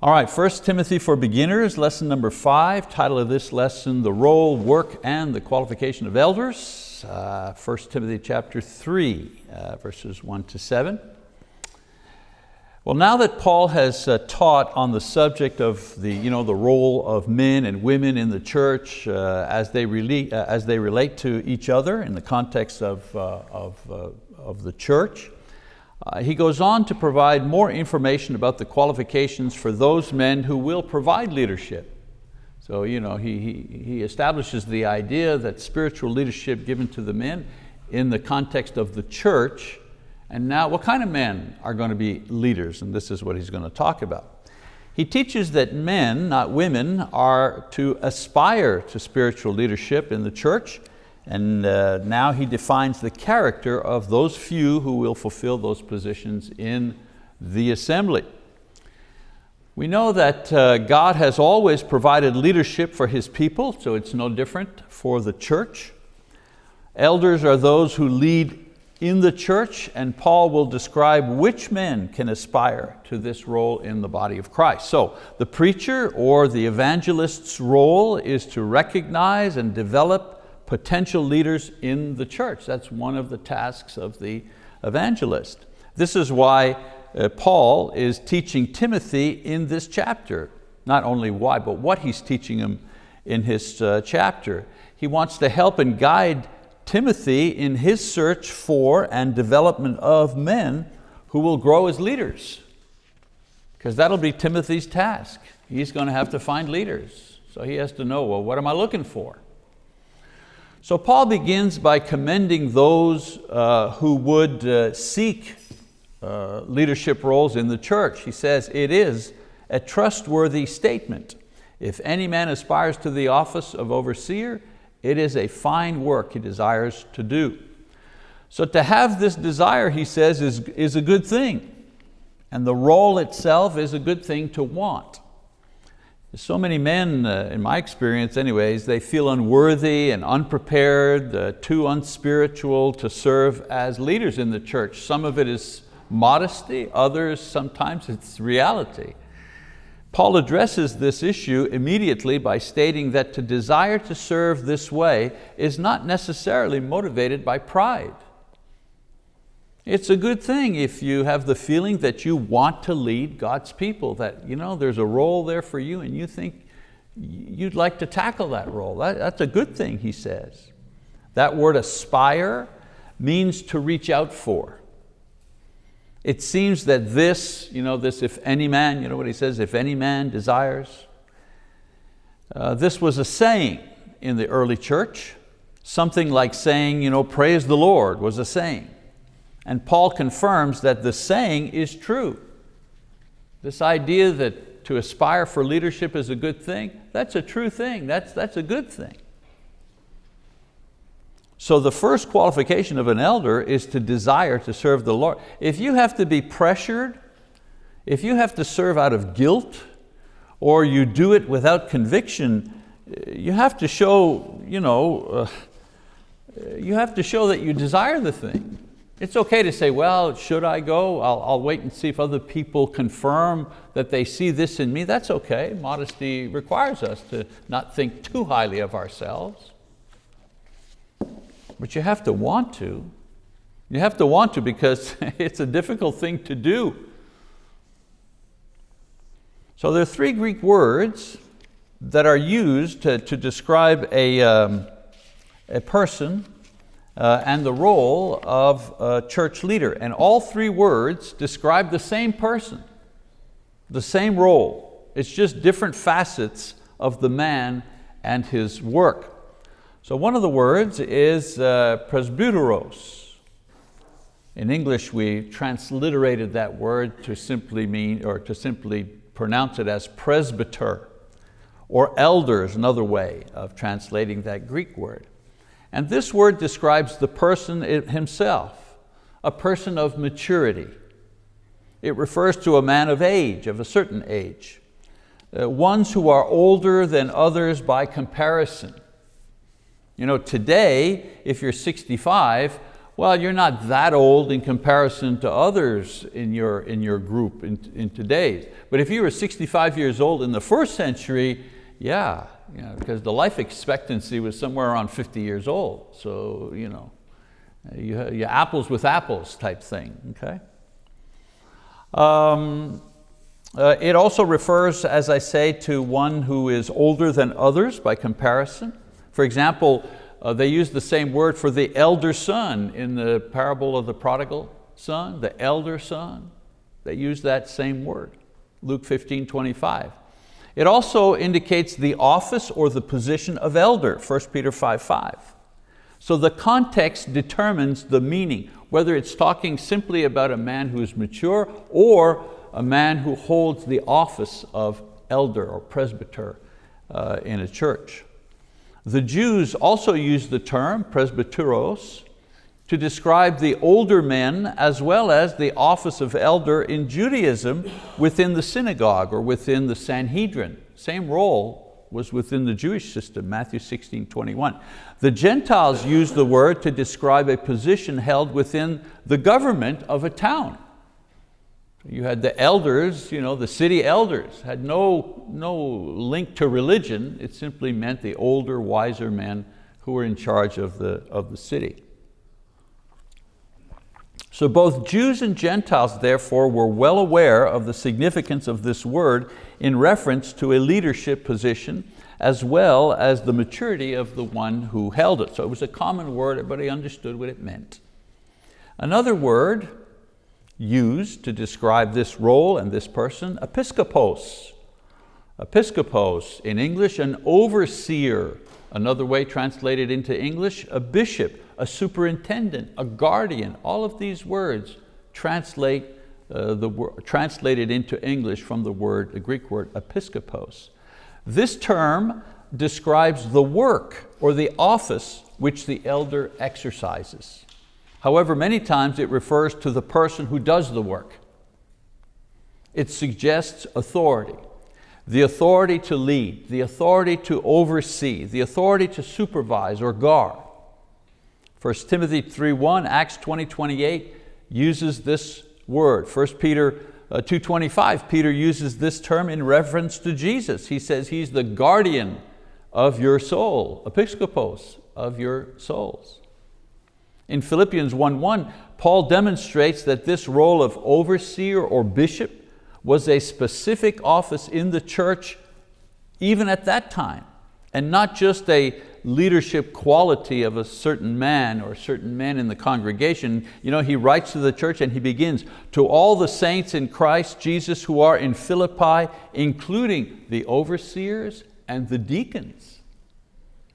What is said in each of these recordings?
All right, 1 Timothy for Beginners, lesson number five. Title of this lesson, The Role, Work, and the Qualification of Elders. Uh, 1 Timothy chapter three, uh, verses one to seven. Well, now that Paul has uh, taught on the subject of the, you know, the role of men and women in the church uh, as, they relate, uh, as they relate to each other in the context of, uh, of, of the church, uh, he goes on to provide more information about the qualifications for those men who will provide leadership. So you know, he, he, he establishes the idea that spiritual leadership given to the men in the context of the church, and now what kind of men are going to be leaders? And this is what he's going to talk about. He teaches that men, not women, are to aspire to spiritual leadership in the church and uh, now he defines the character of those few who will fulfill those positions in the assembly. We know that uh, God has always provided leadership for His people, so it's no different for the church. Elders are those who lead in the church, and Paul will describe which men can aspire to this role in the body of Christ. So the preacher or the evangelist's role is to recognize and develop potential leaders in the church. That's one of the tasks of the evangelist. This is why uh, Paul is teaching Timothy in this chapter. Not only why, but what he's teaching him in his uh, chapter. He wants to help and guide Timothy in his search for and development of men who will grow as leaders. Because that'll be Timothy's task. He's going to have to find leaders. So he has to know, well, what am I looking for? So Paul begins by commending those uh, who would uh, seek uh, leadership roles in the church. He says, it is a trustworthy statement. If any man aspires to the office of overseer, it is a fine work he desires to do. So to have this desire, he says, is, is a good thing. And the role itself is a good thing to want. So many men, uh, in my experience anyways, they feel unworthy and unprepared, uh, too unspiritual to serve as leaders in the church. Some of it is modesty, others sometimes it's reality. Paul addresses this issue immediately by stating that to desire to serve this way is not necessarily motivated by pride. It's a good thing if you have the feeling that you want to lead God's people, that you know, there's a role there for you and you think you'd like to tackle that role. That, that's a good thing, he says. That word aspire means to reach out for. It seems that this, you know, this if any man, you know what he says, if any man desires, uh, this was a saying in the early church. Something like saying, you know, praise the Lord was a saying. And Paul confirms that the saying is true. This idea that to aspire for leadership is a good thing, that's a true thing, that's, that's a good thing. So the first qualification of an elder is to desire to serve the Lord. If you have to be pressured, if you have to serve out of guilt, or you do it without conviction, you have to show, you know, uh, you have to show that you desire the thing. It's okay to say, well, should I go? I'll, I'll, wait and see if other people confirm that they see this in me. That's okay. Modesty requires us to not think too highly of ourselves. But you have to want to. You have to want to because it's a difficult thing to do. So there are three Greek words that are used to, to describe a, um, a person uh, and the role of a church leader. And all three words describe the same person, the same role. It's just different facets of the man and his work. So one of the words is uh, presbyteros. In English, we transliterated that word to simply mean, or to simply pronounce it as presbyter, or elder is another way of translating that Greek word. And this word describes the person himself, a person of maturity. It refers to a man of age, of a certain age. Uh, ones who are older than others by comparison. You know, today, if you're 65, Well, you're not that old in comparison to others in your, in your group in, in today's. But if you were 65 years old in the first century, yeah, you know, because the life expectancy was somewhere around 50 years old. So, you know, you, you apples with apples type thing, okay? Um, uh, it also refers, as I say, to one who is older than others by comparison. For example, uh, they use the same word for the elder son in the parable of the prodigal son, the elder son. They use that same word, Luke 15, 25. It also indicates the office or the position of elder, 1 Peter 5, 5. So the context determines the meaning, whether it's talking simply about a man who is mature or a man who holds the office of elder or presbyter uh, in a church. The Jews also used the term presbyteros to describe the older men as well as the office of elder in Judaism within the synagogue or within the Sanhedrin. Same role was within the Jewish system, Matthew 16, 21. The Gentiles used the word to describe a position held within the government of a town. You had the elders, you know, the city elders, had no, no link to religion. It simply meant the older, wiser men who were in charge of the, of the city. So both Jews and Gentiles, therefore, were well aware of the significance of this word in reference to a leadership position as well as the maturity of the one who held it. So it was a common word, everybody understood what it meant. Another word used to describe this role and this person, episkopos. Episkopos, in English, an overseer. Another way translated into English, a bishop, a superintendent, a guardian. All of these words translate uh, the, translated into English from the word, the Greek word episkopos. This term describes the work or the office which the elder exercises. However, many times it refers to the person who does the work. It suggests authority, the authority to lead, the authority to oversee, the authority to supervise or guard. 1 Timothy 3.1, Acts 20, 28 uses this word. 1 Peter uh, 2.25, Peter uses this term in reference to Jesus. He says he's the guardian of your soul, episkopos, of your souls. In Philippians 1.1, Paul demonstrates that this role of overseer or bishop was a specific office in the church even at that time, and not just a leadership quality of a certain man or certain men in the congregation. You know, he writes to the church and he begins, to all the saints in Christ Jesus who are in Philippi, including the overseers and the deacons.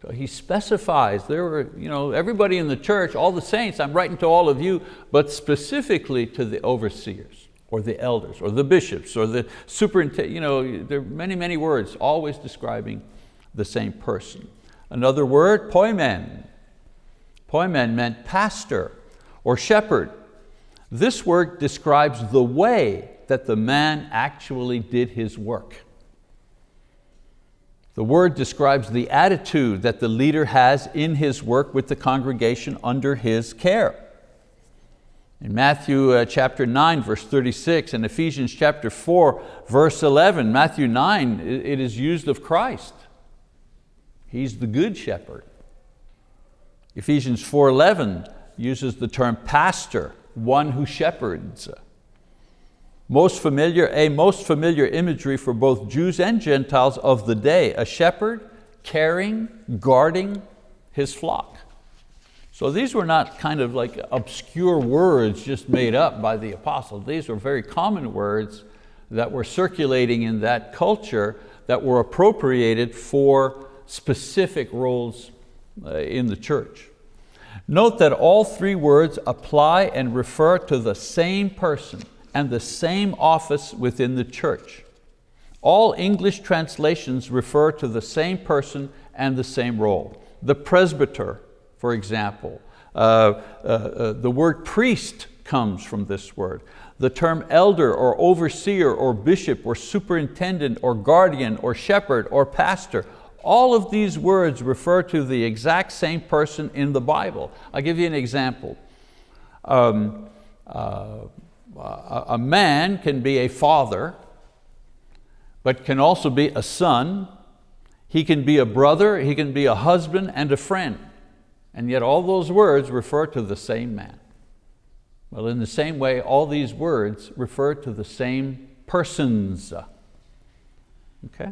So he specifies, there were, you know, everybody in the church, all the saints, I'm writing to all of you, but specifically to the overseers or the elders or the bishops or the superintendent, you know, there are many, many words always describing the same person. Another word, poimen. Poimen meant pastor or shepherd. This word describes the way that the man actually did his work. The word describes the attitude that the leader has in his work with the congregation under his care. In Matthew uh, chapter 9, verse 36, and Ephesians chapter 4, verse 11, Matthew 9, it is used of Christ. He's the good shepherd. Ephesians 4.11 uses the term pastor, one who shepherds. Most familiar, a most familiar imagery for both Jews and Gentiles of the day, a shepherd caring, guarding his flock. So these were not kind of like obscure words just made up by the apostles. These were very common words that were circulating in that culture that were appropriated for specific roles uh, in the church. Note that all three words apply and refer to the same person and the same office within the church. All English translations refer to the same person and the same role. The presbyter, for example, uh, uh, uh, the word priest comes from this word. The term elder or overseer or bishop or superintendent or guardian or shepherd or pastor, all of these words refer to the exact same person in the Bible. I'll give you an example. Um, uh, a man can be a father, but can also be a son. He can be a brother, he can be a husband and a friend. And yet all those words refer to the same man. Well, in the same way, all these words refer to the same persons. Okay?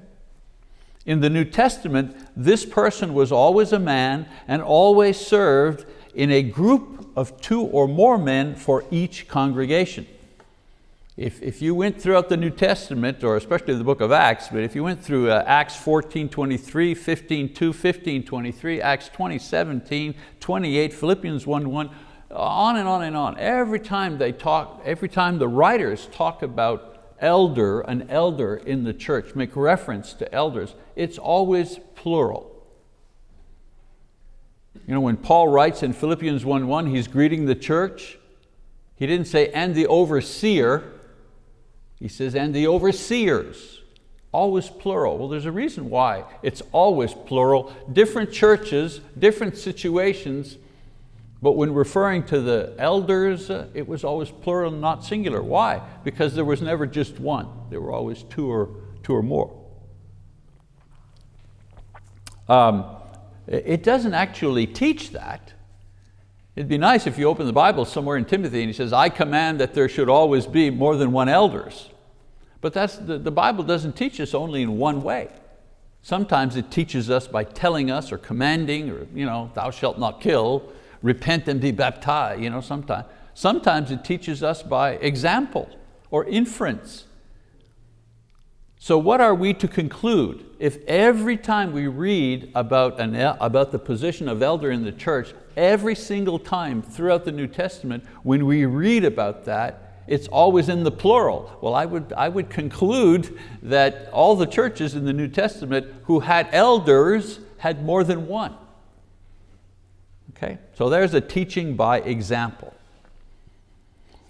In the New Testament, this person was always a man and always served in a group of two or more men for each congregation. If, if you went throughout the New Testament, or especially the book of Acts, but if you went through uh, Acts 14, 23, 15, 2, 15, 23, Acts 20, 17, 28, Philippians 1, 1, on and on and on. Every time they talk, every time the writers talk about elder, an elder in the church, make reference to elders, it's always plural. You know, when Paul writes in Philippians 1.1, he's greeting the church, he didn't say, and the overseer, he says, and the overseers, always plural. Well, there's a reason why it's always plural. Different churches, different situations, but when referring to the elders, uh, it was always plural, not singular. Why? Because there was never just one. There were always two or, two or more. Um, it doesn't actually teach that. It'd be nice if you open the Bible somewhere in Timothy and he says, I command that there should always be more than one elders. But that's, the, the Bible doesn't teach us only in one way. Sometimes it teaches us by telling us or commanding or you know, thou shalt not kill, repent and be baptized, you know, sometimes. Sometimes it teaches us by example or inference. So what are we to conclude? If every time we read about, an, about the position of elder in the church, every single time throughout the New Testament, when we read about that, it's always in the plural. Well, I would, I would conclude that all the churches in the New Testament who had elders had more than one. Okay, so there's a teaching by example.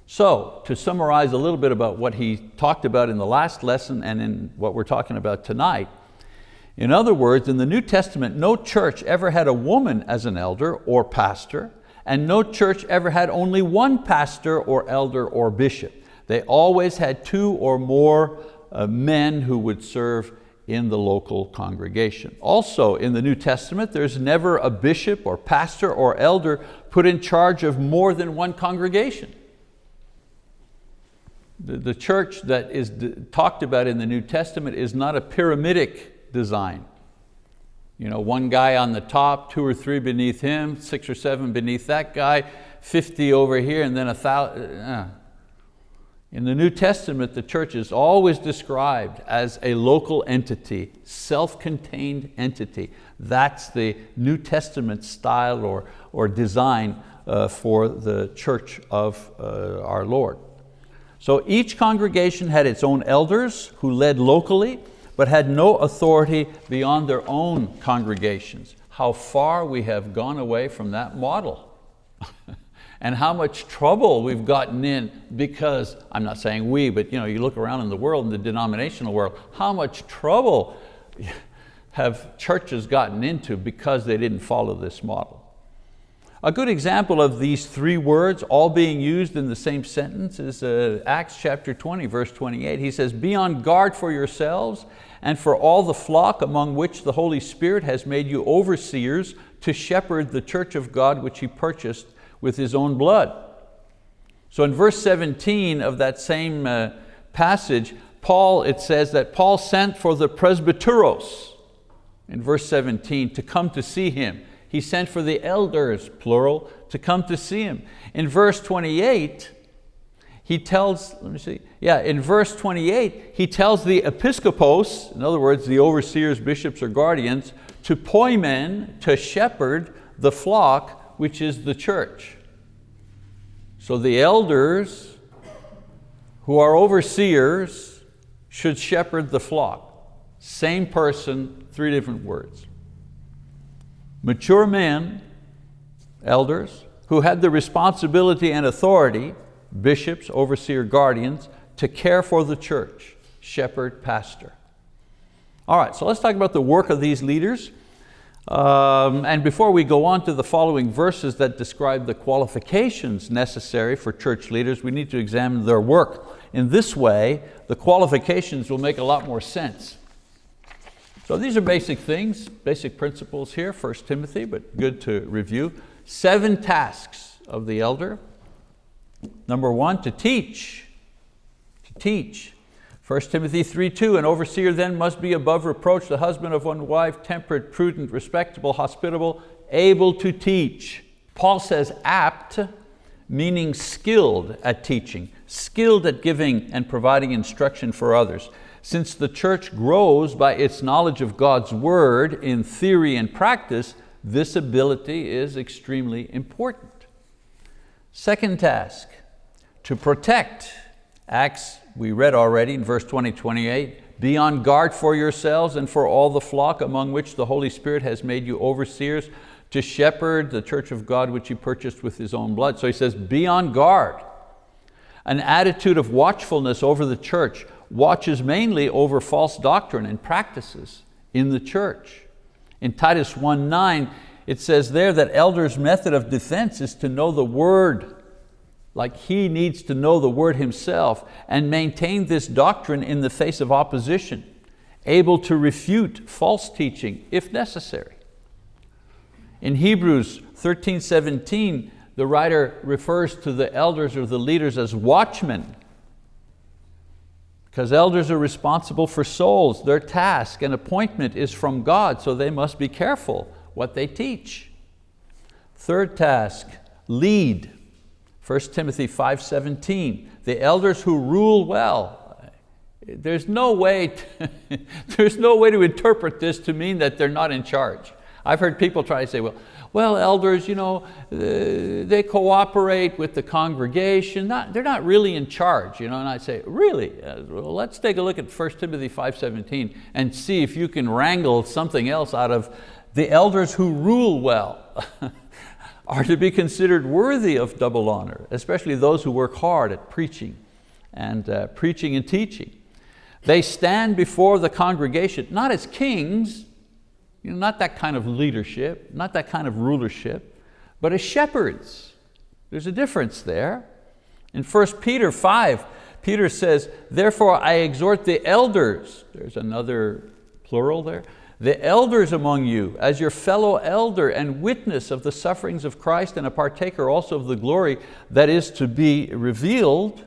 So to summarize a little bit about what he talked about in the last lesson and in what we're talking about tonight, in other words, in the New Testament, no church ever had a woman as an elder or pastor, and no church ever had only one pastor or elder or bishop. They always had two or more uh, men who would serve in the local congregation. Also in the New Testament, there's never a bishop or pastor or elder put in charge of more than one congregation. The, the church that is talked about in the New Testament is not a pyramidic design. You know, one guy on the top, two or three beneath him, six or seven beneath that guy, 50 over here, and then a thousand. Uh. In the New Testament, the church is always described as a local entity, self-contained entity. That's the New Testament style or, or design uh, for the church of uh, our Lord. So each congregation had its own elders who led locally, but had no authority beyond their own congregations. How far we have gone away from that model. and how much trouble we've gotten in because, I'm not saying we, but you, know, you look around in the world, in the denominational world, how much trouble have churches gotten into because they didn't follow this model. A good example of these three words all being used in the same sentence is uh, Acts chapter 20, verse 28. He says, be on guard for yourselves and for all the flock among which the Holy Spirit has made you overseers to shepherd the church of God which He purchased with His own blood. So in verse 17 of that same uh, passage, Paul, it says that Paul sent for the presbyteros, in verse 17, to come to see him he sent for the elders, plural, to come to see him. In verse 28, he tells, let me see, yeah, in verse 28, he tells the episcopos, in other words, the overseers, bishops, or guardians, to poimen, to shepherd the flock, which is the church. So the elders who are overseers should shepherd the flock. Same person, three different words mature men, elders, who had the responsibility and authority, bishops, overseer, guardians, to care for the church, shepherd, pastor. All right, so let's talk about the work of these leaders. Um, and before we go on to the following verses that describe the qualifications necessary for church leaders, we need to examine their work. In this way, the qualifications will make a lot more sense. So these are basic things, basic principles here, 1 Timothy, but good to review. Seven tasks of the elder. Number one, to teach. To teach. 1 Timothy 3.2, an overseer then must be above reproach, the husband of one wife, temperate, prudent, respectable, hospitable, able to teach. Paul says apt, meaning skilled at teaching, skilled at giving and providing instruction for others. Since the church grows by its knowledge of God's word in theory and practice, this ability is extremely important. Second task, to protect. Acts, we read already in verse 20, 28, be on guard for yourselves and for all the flock among which the Holy Spirit has made you overseers to shepherd the church of God which he purchased with his own blood. So he says, be on guard. An attitude of watchfulness over the church, watches mainly over false doctrine and practices in the church. In Titus 1.9, it says there that elders' method of defense is to know the word, like he needs to know the word himself and maintain this doctrine in the face of opposition, able to refute false teaching if necessary. In Hebrews 13.17, the writer refers to the elders or the leaders as watchmen because elders are responsible for souls. Their task and appointment is from God, so they must be careful what they teach. Third task, lead. 1 Timothy 5.17, the elders who rule well. There's no, way to, there's no way to interpret this to mean that they're not in charge. I've heard people try to say, well, well, elders, you know, uh, they cooperate with the congregation. Not, they're not really in charge. You know? And I say, really? Uh, well, let's take a look at 1 Timothy 5.17 and see if you can wrangle something else out of the elders who rule well. are to be considered worthy of double honor, especially those who work hard at preaching and uh, preaching and teaching. They stand before the congregation, not as kings, you know, not that kind of leadership, not that kind of rulership, but as shepherds. There's a difference there. In 1 Peter 5, Peter says, therefore I exhort the elders, there's another plural there, the elders among you, as your fellow elder and witness of the sufferings of Christ and a partaker also of the glory that is to be revealed,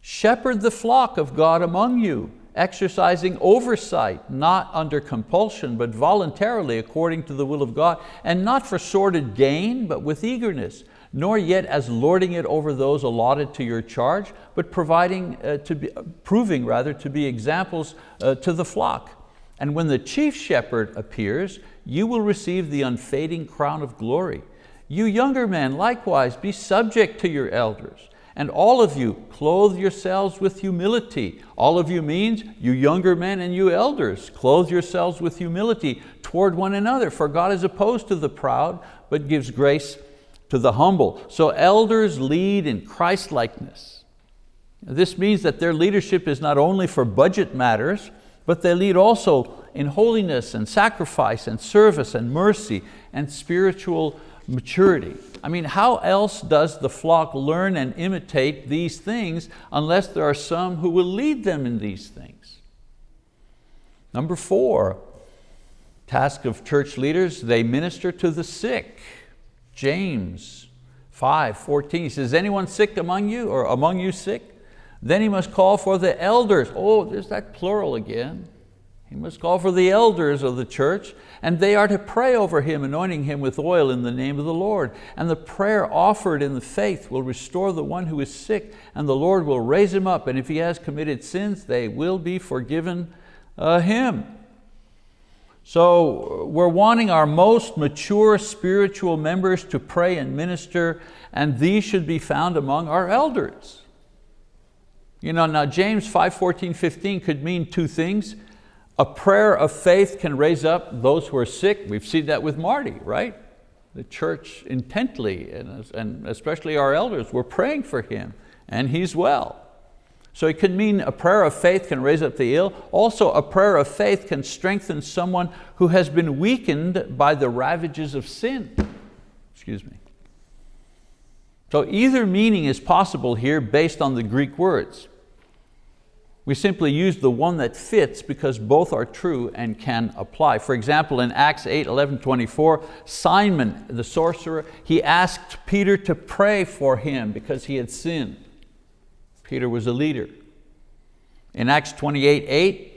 shepherd the flock of God among you, exercising oversight, not under compulsion, but voluntarily according to the will of God, and not for sordid gain, but with eagerness, nor yet as lording it over those allotted to your charge, but providing uh, to be, proving rather to be examples uh, to the flock. And when the chief shepherd appears, you will receive the unfading crown of glory. You younger men, likewise, be subject to your elders. And all of you, clothe yourselves with humility. All of you means you younger men and you elders, clothe yourselves with humility toward one another, for God is opposed to the proud, but gives grace to the humble. So elders lead in Christ-likeness. This means that their leadership is not only for budget matters, but they lead also in holiness and sacrifice and service and mercy and spiritual maturity. I mean, how else does the flock learn and imitate these things unless there are some who will lead them in these things? Number four, task of church leaders, they minister to the sick. James 5, 14, he says, Is anyone sick among you or among you sick? Then he must call for the elders. Oh, there's that plural again. He must call for the elders of the church and they are to pray over him, anointing him with oil in the name of the Lord. And the prayer offered in the faith will restore the one who is sick and the Lord will raise him up. And if he has committed sins, they will be forgiven uh, him. So we're wanting our most mature spiritual members to pray and minister and these should be found among our elders. You know, now James 5, 14, 15 could mean two things. A prayer of faith can raise up those who are sick. We've seen that with Marty, right? The church intently, and especially our elders, were praying for him, and he's well. So it can mean a prayer of faith can raise up the ill. Also a prayer of faith can strengthen someone who has been weakened by the ravages of sin. Excuse me. So either meaning is possible here based on the Greek words. We simply use the one that fits because both are true and can apply. For example, in Acts 8, 11, 24, Simon, the sorcerer, he asked Peter to pray for him because he had sinned. Peter was a leader. In Acts 28, 8,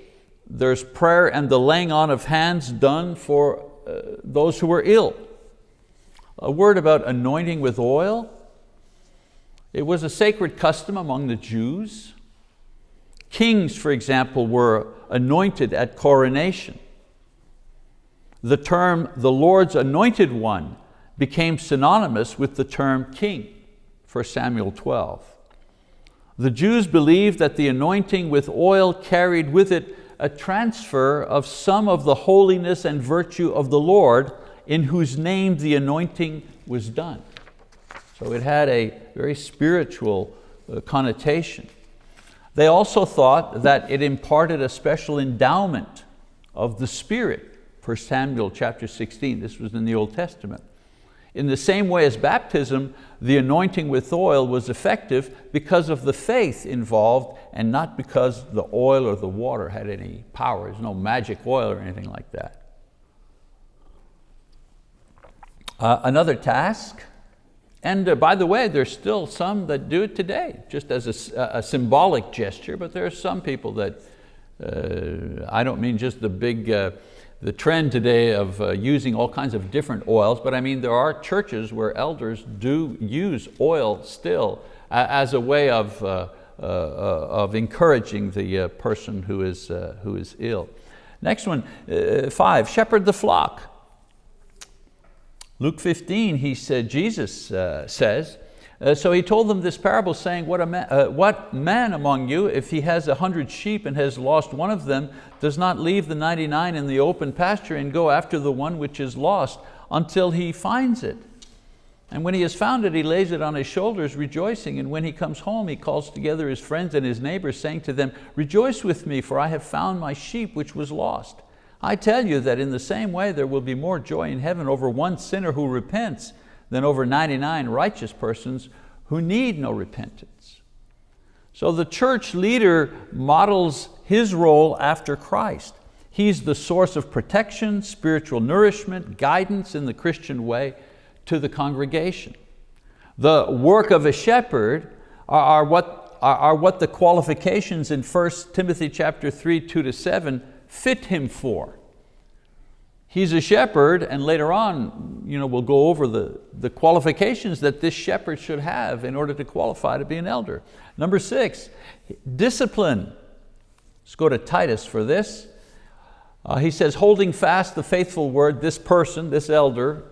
there's prayer and the laying on of hands done for uh, those who were ill. A word about anointing with oil. It was a sacred custom among the Jews. Kings, for example, were anointed at coronation. The term the Lord's anointed one became synonymous with the term king, 1 Samuel 12. The Jews believed that the anointing with oil carried with it a transfer of some of the holiness and virtue of the Lord in whose name the anointing was done. So it had a very spiritual uh, connotation. They also thought that it imparted a special endowment of the Spirit, 1 Samuel chapter 16, this was in the Old Testament. In the same way as baptism, the anointing with oil was effective because of the faith involved and not because the oil or the water had any power. There's no magic oil or anything like that. Uh, another task and uh, by the way, there's still some that do it today, just as a, a symbolic gesture, but there are some people that, uh, I don't mean just the big, uh, the trend today of uh, using all kinds of different oils, but I mean there are churches where elders do use oil still as a way of, uh, uh, of encouraging the person who is, who is ill. Next one, five, shepherd the flock. Luke 15, he said, Jesus uh, says, uh, so he told them this parable saying, what, man, uh, what man among you, if he has a hundred sheep and has lost one of them, does not leave the 99 in the open pasture and go after the one which is lost until he finds it? And when he has found it, he lays it on his shoulders, rejoicing. And when he comes home, he calls together his friends and his neighbors, saying to them, rejoice with me, for I have found my sheep which was lost. I tell you that in the same way there will be more joy in heaven over one sinner who repents than over 99 righteous persons who need no repentance. So the church leader models his role after Christ. He's the source of protection, spiritual nourishment, guidance in the Christian way to the congregation. The work of a shepherd are, are what, are, are what the qualifications in 1 Timothy chapter 3, 2 to 7 fit him for. He's a shepherd and later on you know, we'll go over the, the qualifications that this shepherd should have in order to qualify to be an elder. Number six, discipline. Let's go to Titus for this. Uh, he says, holding fast the faithful word, this person, this elder,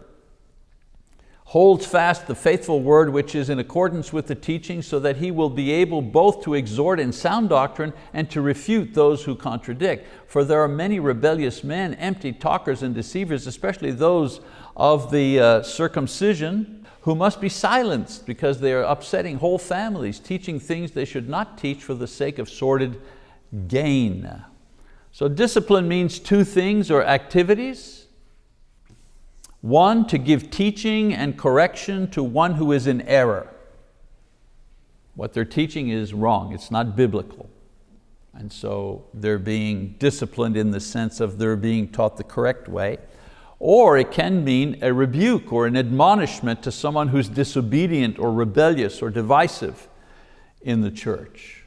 holds fast the faithful word which is in accordance with the teaching so that he will be able both to exhort in sound doctrine and to refute those who contradict. For there are many rebellious men, empty talkers and deceivers, especially those of the uh, circumcision, who must be silenced because they are upsetting whole families, teaching things they should not teach for the sake of sordid gain. So discipline means two things or activities. One, to give teaching and correction to one who is in error. What they're teaching is wrong, it's not biblical. And so they're being disciplined in the sense of they're being taught the correct way. Or it can mean a rebuke or an admonishment to someone who's disobedient or rebellious or divisive in the church.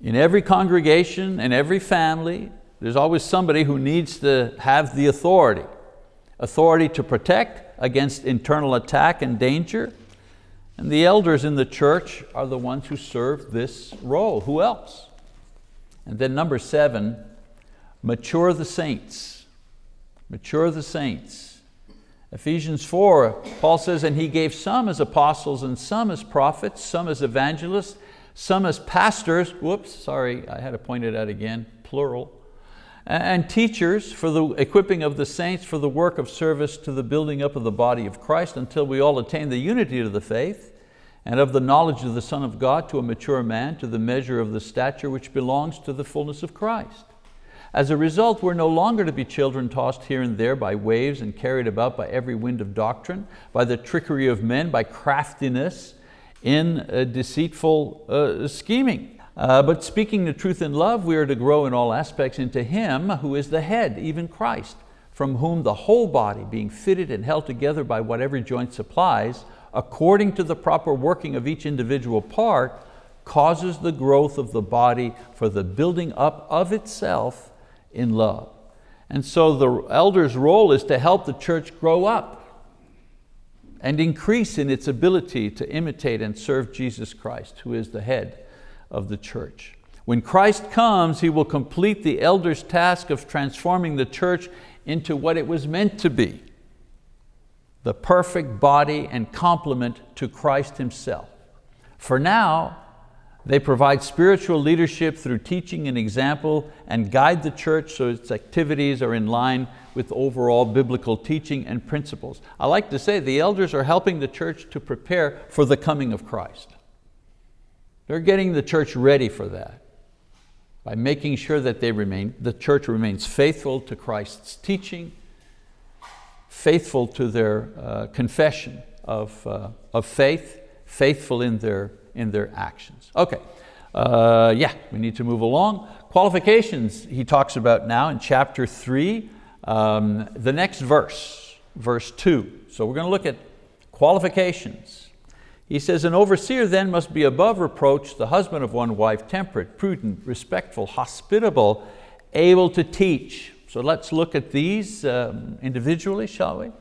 In every congregation and every family, there's always somebody who needs to have the authority. Authority to protect against internal attack and danger. And the elders in the church are the ones who serve this role. Who else? And then number seven, mature the saints. Mature the saints. Ephesians 4, Paul says, and he gave some as apostles and some as prophets, some as evangelists, some as pastors, whoops, sorry, I had to point it out again, plural, and teachers for the equipping of the saints for the work of service to the building up of the body of Christ until we all attain the unity of the faith and of the knowledge of the Son of God to a mature man, to the measure of the stature which belongs to the fullness of Christ. As a result, we're no longer to be children tossed here and there by waves and carried about by every wind of doctrine, by the trickery of men, by craftiness in deceitful uh, scheming. Uh, but speaking the truth in love, we are to grow in all aspects into Him who is the head, even Christ, from whom the whole body, being fitted and held together by what every joint supplies, according to the proper working of each individual part, causes the growth of the body for the building up of itself in love. And so the elder's role is to help the church grow up and increase in its ability to imitate and serve Jesus Christ, who is the head of the church. When Christ comes, He will complete the elder's task of transforming the church into what it was meant to be, the perfect body and complement to Christ Himself. For now, they provide spiritual leadership through teaching and example and guide the church so its activities are in line with overall biblical teaching and principles. I like to say the elders are helping the church to prepare for the coming of Christ. They're getting the church ready for that by making sure that they remain, the church remains faithful to Christ's teaching, faithful to their uh, confession of, uh, of faith, faithful in their in their actions. Okay, uh, yeah, we need to move along. Qualifications he talks about now in chapter three, um, the next verse, verse two. So we're going to look at qualifications. He says, an overseer then must be above reproach, the husband of one wife, temperate, prudent, respectful, hospitable, able to teach. So let's look at these um, individually, shall we?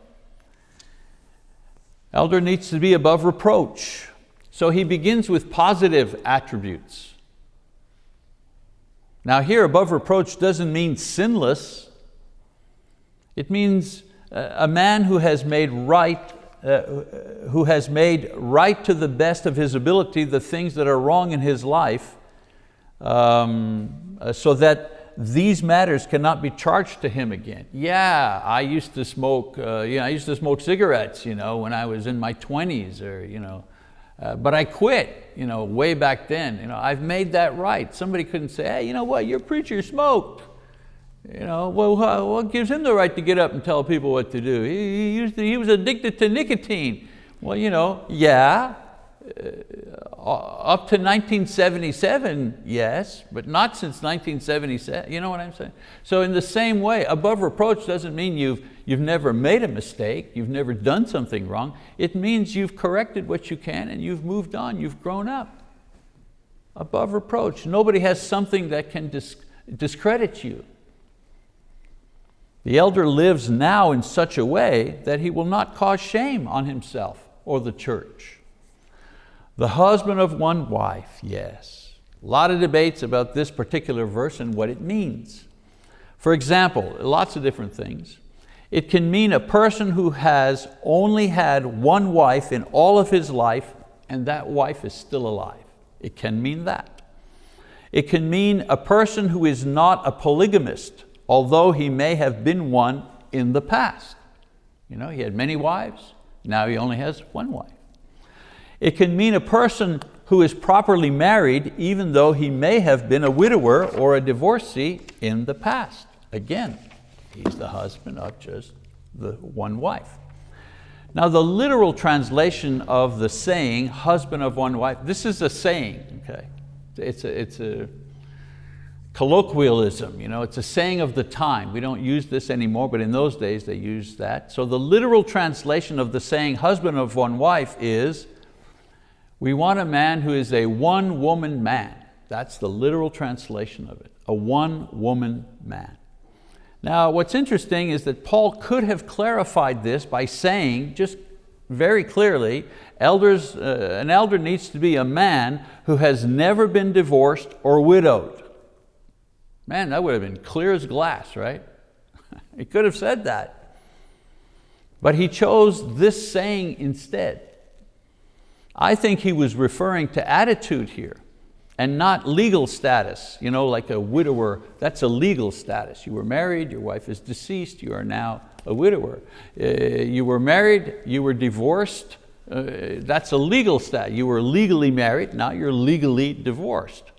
Elder needs to be above reproach. So he begins with positive attributes. Now here, above reproach doesn't mean sinless. It means uh, a man who has made right, uh, who has made right to the best of his ability the things that are wrong in his life, um, uh, so that these matters cannot be charged to him again. Yeah, I used to smoke, uh, yeah, I used to smoke cigarettes you know, when I was in my 20s or you know, uh, but I quit you know, way back then. You know, I've made that right. Somebody couldn't say, hey, you know what, your preacher smoked. You know, well, what gives him the right to get up and tell people what to do? He, he, to, he was addicted to nicotine. Well, you know, yeah, uh, up to 1977, yes, but not since 1977, you know what I'm saying? So in the same way, above reproach doesn't mean you've, you've never made a mistake, you've never done something wrong. It means you've corrected what you can and you've moved on, you've grown up. Above reproach, nobody has something that can dis discredit you. The elder lives now in such a way that he will not cause shame on himself or the church. The husband of one wife, yes. A lot of debates about this particular verse and what it means. For example, lots of different things. It can mean a person who has only had one wife in all of his life and that wife is still alive. It can mean that. It can mean a person who is not a polygamist, although he may have been one in the past. You know, he had many wives, now he only has one wife. It can mean a person who is properly married even though he may have been a widower or a divorcee in the past. Again, he's the husband of just the one wife. Now the literal translation of the saying, husband of one wife, this is a saying, okay? It's a, it's a colloquialism, you know, it's a saying of the time. We don't use this anymore, but in those days they used that. So the literal translation of the saying, husband of one wife is, we want a man who is a one-woman man. That's the literal translation of it, a one-woman man. Now what's interesting is that Paul could have clarified this by saying, just very clearly, elders, uh, an elder needs to be a man who has never been divorced or widowed. Man, that would have been clear as glass, right? he could have said that. But he chose this saying instead. I think he was referring to attitude here and not legal status, you know, like a widower, that's a legal status. You were married, your wife is deceased, you are now a widower. Uh, you were married, you were divorced, uh, that's a legal status. You were legally married, now you're legally divorced.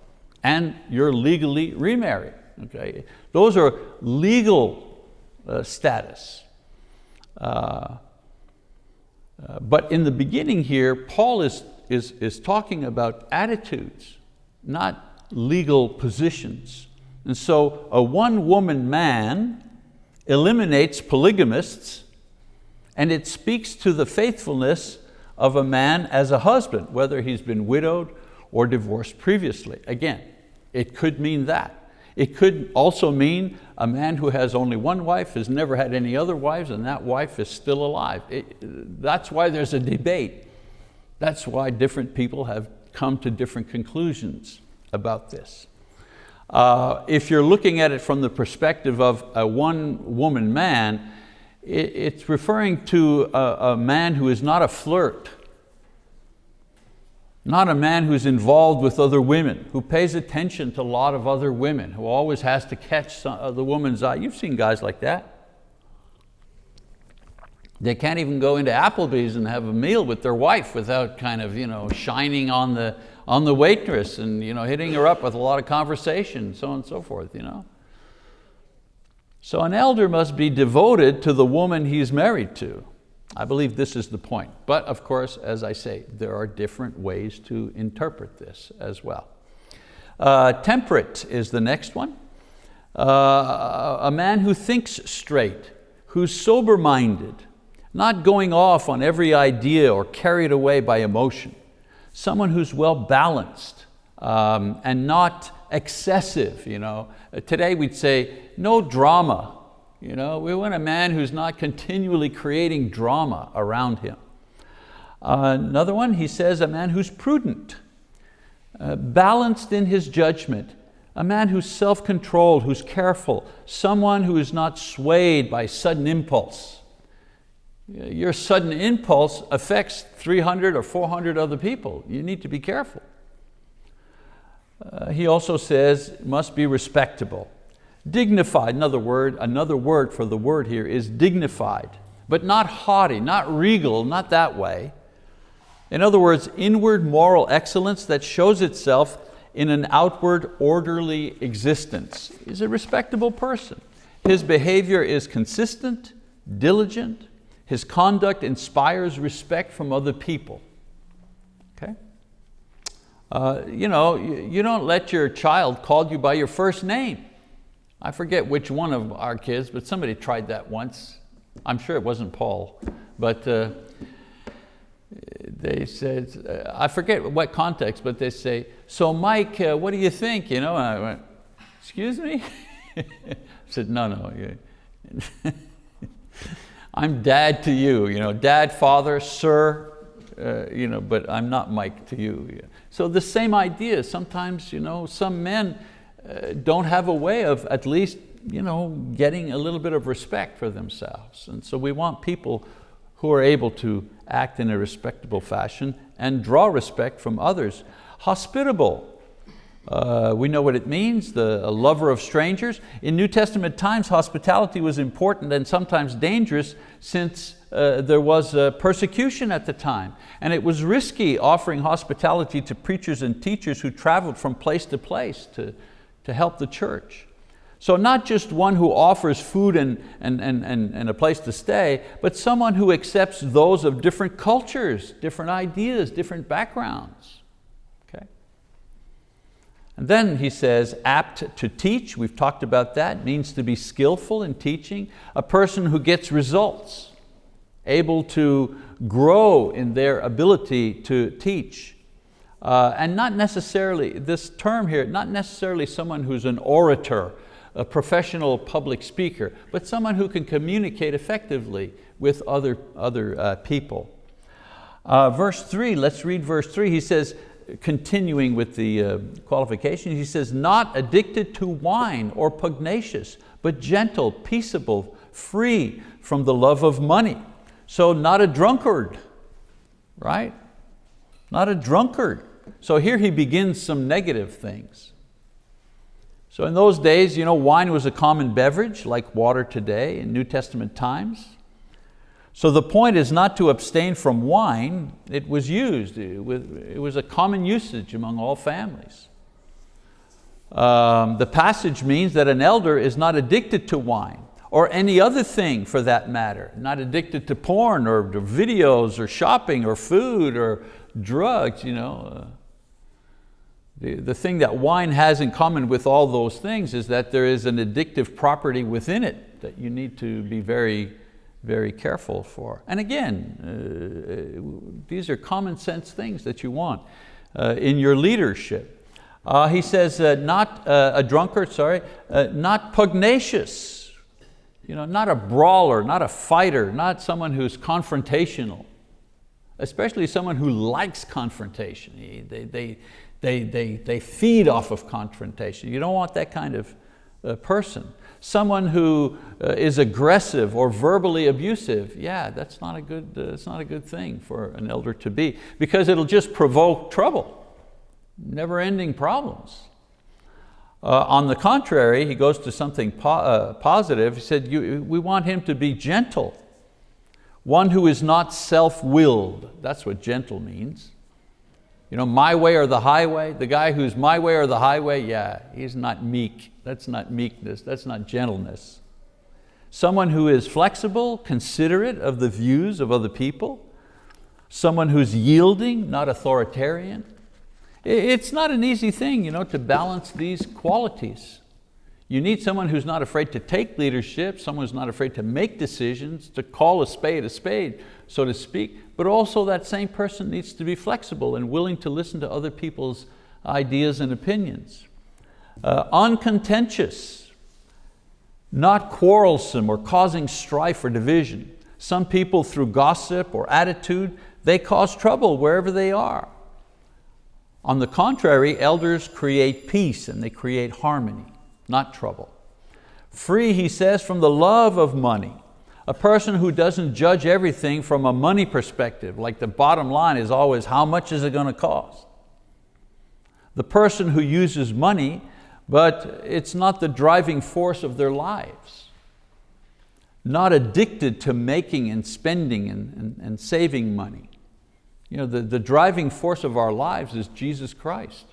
And you're legally remarried, okay? Those are legal uh, status. Uh, uh, but in the beginning here, Paul is, is, is talking about attitudes, not legal positions. And so a one-woman man eliminates polygamists and it speaks to the faithfulness of a man as a husband, whether he's been widowed or divorced previously. Again, it could mean that. It could also mean a man who has only one wife, has never had any other wives, and that wife is still alive. It, that's why there's a debate. That's why different people have come to different conclusions about this. Uh, if you're looking at it from the perspective of a one woman man, it, it's referring to a, a man who is not a flirt, not a man who's involved with other women, who pays attention to a lot of other women, who always has to catch uh, the woman's eye. You've seen guys like that. They can't even go into Applebee's and have a meal with their wife without kind of you know, shining on the, on the waitress and you know, hitting her up with a lot of conversation, so on and so forth. You know? So an elder must be devoted to the woman he's married to. I believe this is the point. But of course, as I say, there are different ways to interpret this as well. Uh, temperate is the next one. Uh, a man who thinks straight, who's sober-minded, not going off on every idea or carried away by emotion. Someone who's well balanced um, and not excessive. You know? Today we'd say, no drama, you know, we want a man who's not continually creating drama around him. Uh, another one, he says, a man who's prudent, uh, balanced in his judgment, a man who's self-controlled, who's careful, someone who is not swayed by sudden impulse. Your sudden impulse affects 300 or 400 other people. You need to be careful. Uh, he also says, must be respectable. Dignified, another word, another word for the word here is dignified, but not haughty, not regal, not that way. In other words, inward moral excellence that shows itself in an outward orderly existence. He's a respectable person. His behavior is consistent, diligent, his conduct inspires respect from other people. Okay? Uh, you know, you, you don't let your child call you by your first name. I forget which one of our kids, but somebody tried that once. I'm sure it wasn't Paul, but uh, they said, uh, I forget what context, but they say, so Mike, uh, what do you think? You know, and I went, excuse me? I said, no, no. I'm dad to you, you know, dad, father, sir, uh, you know, but I'm not Mike to you. So the same idea, sometimes you know, some men, uh, don't have a way of at least you know, getting a little bit of respect for themselves. And so we want people who are able to act in a respectable fashion and draw respect from others. Hospitable, uh, we know what it means, the lover of strangers. In New Testament times, hospitality was important and sometimes dangerous since uh, there was uh, persecution at the time. And it was risky offering hospitality to preachers and teachers who traveled from place to place to, to help the church. So not just one who offers food and, and, and, and, and a place to stay, but someone who accepts those of different cultures, different ideas, different backgrounds. Okay? And then he says, apt to teach, we've talked about that, means to be skillful in teaching, a person who gets results, able to grow in their ability to teach. Uh, and not necessarily, this term here, not necessarily someone who's an orator, a professional public speaker, but someone who can communicate effectively with other, other uh, people. Uh, verse three, let's read verse three. He says, continuing with the uh, qualifications, he says, not addicted to wine or pugnacious, but gentle, peaceable, free from the love of money. So not a drunkard, right? Not a drunkard. So here he begins some negative things. So in those days, you know, wine was a common beverage like water today in New Testament times. So the point is not to abstain from wine. It was used. It was a common usage among all families. Um, the passage means that an elder is not addicted to wine or any other thing for that matter, not addicted to porn or videos or shopping or food or drugs. You know. Uh, the, the thing that wine has in common with all those things is that there is an addictive property within it that you need to be very, very careful for. And again, uh, these are common sense things that you want uh, in your leadership. Uh, he says, uh, not uh, a drunkard, sorry, uh, not pugnacious, you know, not a brawler, not a fighter, not someone who's confrontational, especially someone who likes confrontation. They, they, they, they, they feed off of confrontation. You don't want that kind of uh, person. Someone who uh, is aggressive or verbally abusive, yeah, that's not, a good, it's not a good thing for an elder to be because it'll just provoke trouble never-ending problems. Uh, on the contrary, he goes to something po uh, positive. He said, we want him to be gentle, one who is not self-willed. That's what gentle means. You know, my way or the highway, the guy who's my way or the highway, yeah, he's not meek. That's not meekness, that's not gentleness. Someone who is flexible, considerate of the views of other people. Someone who's yielding, not authoritarian. It's not an easy thing you know, to balance these qualities. You need someone who's not afraid to take leadership, someone who's not afraid to make decisions, to call a spade a spade, so to speak, but also that same person needs to be flexible and willing to listen to other people's ideas and opinions. Uh, uncontentious, not quarrelsome or causing strife or division. Some people through gossip or attitude, they cause trouble wherever they are. On the contrary, elders create peace and they create harmony, not trouble. Free, he says, from the love of money. A person who doesn't judge everything from a money perspective, like the bottom line is always how much is it going to cost? The person who uses money, but it's not the driving force of their lives. Not addicted to making and spending and, and, and saving money. You know, the, the driving force of our lives is Jesus Christ,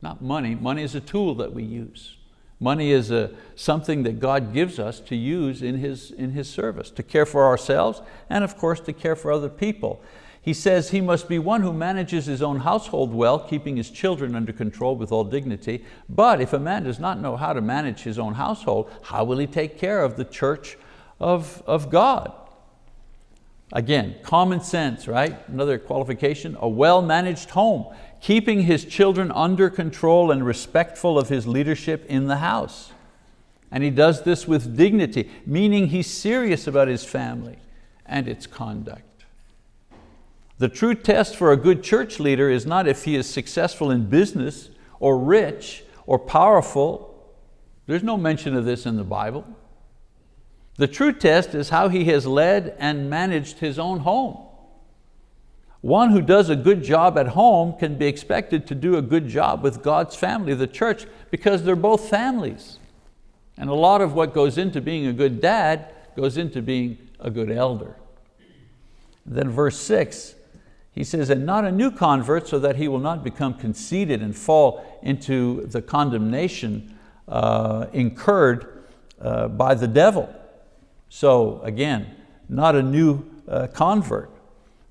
not money. Money is a tool that we use. Money is a, something that God gives us to use in his, in his service, to care for ourselves and of course to care for other people. He says he must be one who manages his own household well, keeping his children under control with all dignity. But if a man does not know how to manage his own household, how will he take care of the church of, of God? Again, common sense, right? Another qualification, a well-managed home, keeping his children under control and respectful of his leadership in the house. And he does this with dignity, meaning he's serious about his family and its conduct. The true test for a good church leader is not if he is successful in business or rich or powerful. There's no mention of this in the Bible. The true test is how he has led and managed his own home. One who does a good job at home can be expected to do a good job with God's family, the church, because they're both families. And a lot of what goes into being a good dad goes into being a good elder. Then verse six, he says, and not a new convert so that he will not become conceited and fall into the condemnation uh, incurred uh, by the devil. So again, not a new uh, convert.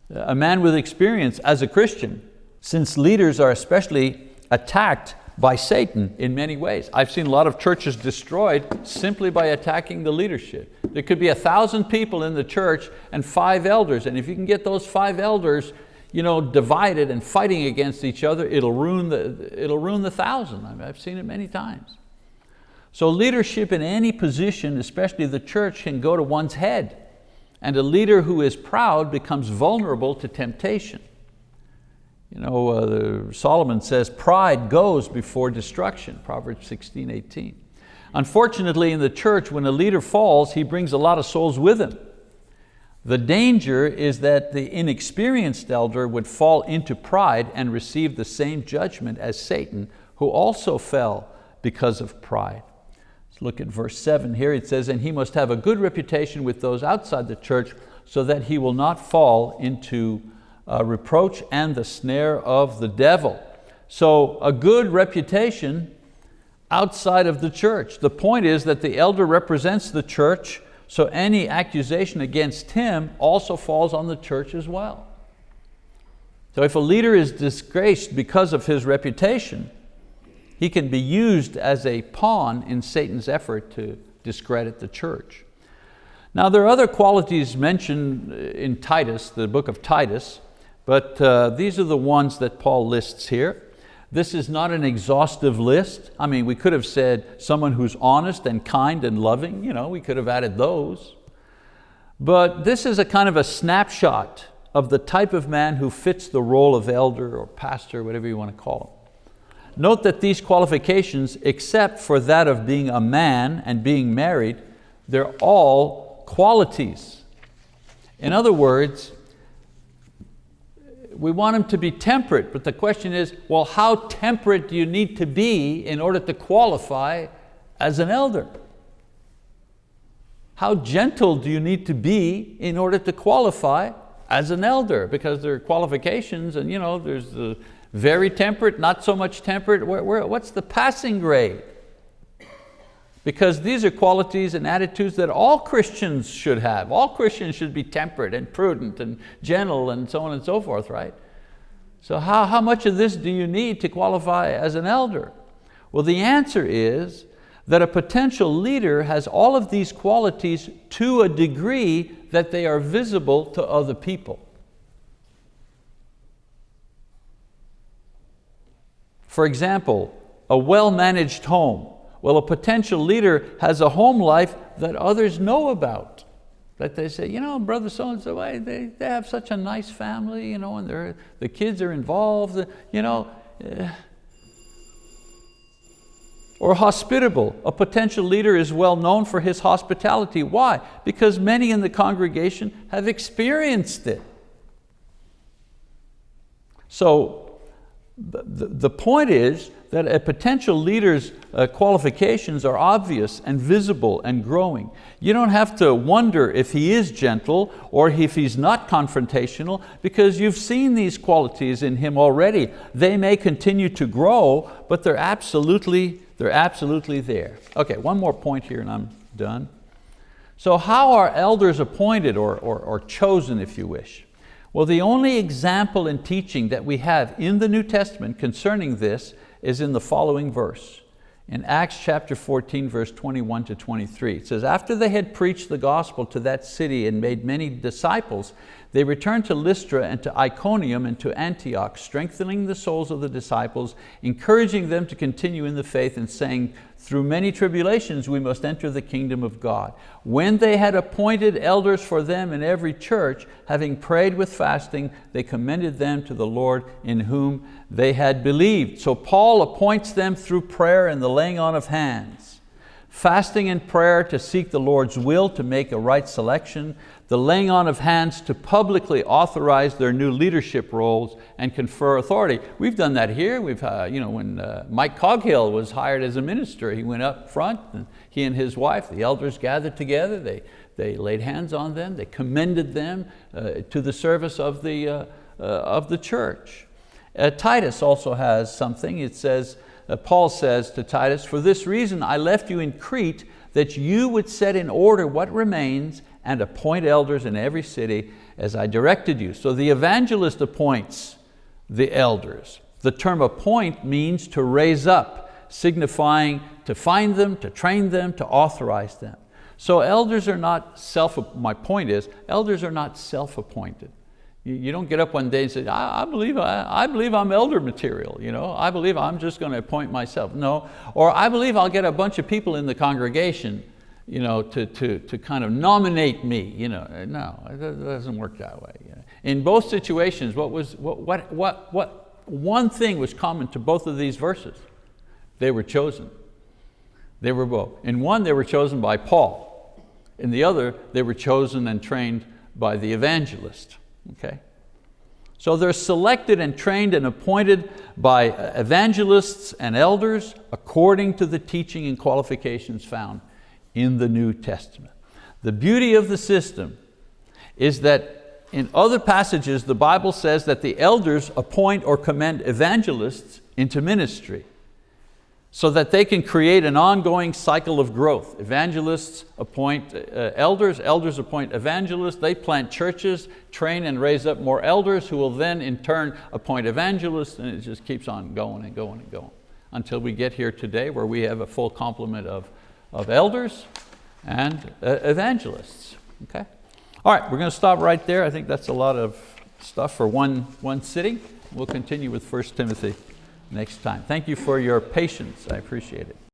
A man with experience as a Christian, since leaders are especially attacked by Satan in many ways. I've seen a lot of churches destroyed simply by attacking the leadership. There could be a thousand people in the church and five elders, and if you can get those five elders you know, divided and fighting against each other, it'll ruin the, it'll ruin the thousand. I mean, I've seen it many times. So leadership in any position, especially the church, can go to one's head. And a leader who is proud becomes vulnerable to temptation. You know, uh, Solomon says, pride goes before destruction, Proverbs 16, 18. Unfortunately, in the church, when a leader falls, he brings a lot of souls with him. The danger is that the inexperienced elder would fall into pride and receive the same judgment as Satan, who also fell because of pride. Look at verse seven here. It says, and he must have a good reputation with those outside the church so that he will not fall into uh, reproach and the snare of the devil. So a good reputation outside of the church. The point is that the elder represents the church, so any accusation against him also falls on the church as well. So if a leader is disgraced because of his reputation, he can be used as a pawn in Satan's effort to discredit the church. Now there are other qualities mentioned in Titus, the book of Titus, but uh, these are the ones that Paul lists here. This is not an exhaustive list. I mean, we could have said someone who's honest and kind and loving, you know, we could have added those. But this is a kind of a snapshot of the type of man who fits the role of elder or pastor, whatever you want to call him. Note that these qualifications, except for that of being a man and being married, they're all qualities. In other words, we want them to be temperate, but the question is, well, how temperate do you need to be in order to qualify as an elder? How gentle do you need to be in order to qualify as an elder? Because there are qualifications and you know, there's the very temperate, not so much temperate. Where, where, what's the passing grade? Because these are qualities and attitudes that all Christians should have. All Christians should be temperate and prudent and gentle and so on and so forth, right? So how, how much of this do you need to qualify as an elder? Well, the answer is that a potential leader has all of these qualities to a degree that they are visible to other people. For example, a well-managed home well, a potential leader has a home life that others know about. That they say, you know, brother so-and-so, they, they have such a nice family, you know, and the kids are involved, you know. Eh. Or hospitable. A potential leader is well known for his hospitality. Why? Because many in the congregation have experienced it. So the, the point is that a potential leader's uh, qualifications are obvious and visible and growing. You don't have to wonder if he is gentle or if he's not confrontational because you've seen these qualities in him already. They may continue to grow, but they're absolutely, they're absolutely there. Okay, one more point here and I'm done. So how are elders appointed or, or, or chosen, if you wish? Well, the only example in teaching that we have in the New Testament concerning this is in the following verse. In Acts chapter 14, verse 21 to 23, it says, after they had preached the gospel to that city and made many disciples, they returned to Lystra and to Iconium and to Antioch, strengthening the souls of the disciples, encouraging them to continue in the faith and saying, through many tribulations we must enter the kingdom of God. When they had appointed elders for them in every church, having prayed with fasting, they commended them to the Lord in whom they had believed. So Paul appoints them through prayer and the laying on of hands. Fasting and prayer to seek the Lord's will to make a right selection, the laying on of hands to publicly authorize their new leadership roles and confer authority. We've done that here. We've, uh, you know, when uh, Mike Coghill was hired as a minister, he went up front and he and his wife, the elders gathered together, they, they laid hands on them, they commended them uh, to the service of the, uh, uh, of the church. Uh, Titus also has something. It says, Uh, Paul says to Titus, for this reason I left you in Crete that you would set in order what remains and appoint elders in every city as I directed you. So the evangelist appoints the elders. The term appoint means to raise up, signifying to find them, to train them, to authorize them. So elders are not self, my point is, elders are not self-appointed. You, you, don't get up one day and say, I, I believe, I, I, believe I'm elder material. You know? I believe I'm just going to appoint myself. No, or I believe I'll get a bunch of people in the congregation you know, to, to, to kind of nominate me. You know, uh, no, it doesn't work that way. In both situations, what, was, what, what, what, what one thing was common to both of these verses. They were chosen. They were both. In one, they were chosen by Paul. In the other, they were chosen and trained by the evangelist. Okay? So they're selected and trained and appointed by evangelists and elders according to the teaching and qualifications found in the New Testament. The beauty of the system is that in other passages the Bible says that the elders appoint or commend evangelists into ministry so that they can create an ongoing cycle of growth. Evangelists appoint uh, elders, elders appoint evangelists, they plant churches, train and raise up more elders who will then in turn appoint evangelists and it just keeps on going and going and going until we get here today where we have a full complement of, of elders and uh, evangelists, okay? All right, we're going to stop right there. I think that's a lot of stuff for one, one sitting. We'll continue with 1 Timothy next time. Thank you for your patience. I appreciate it.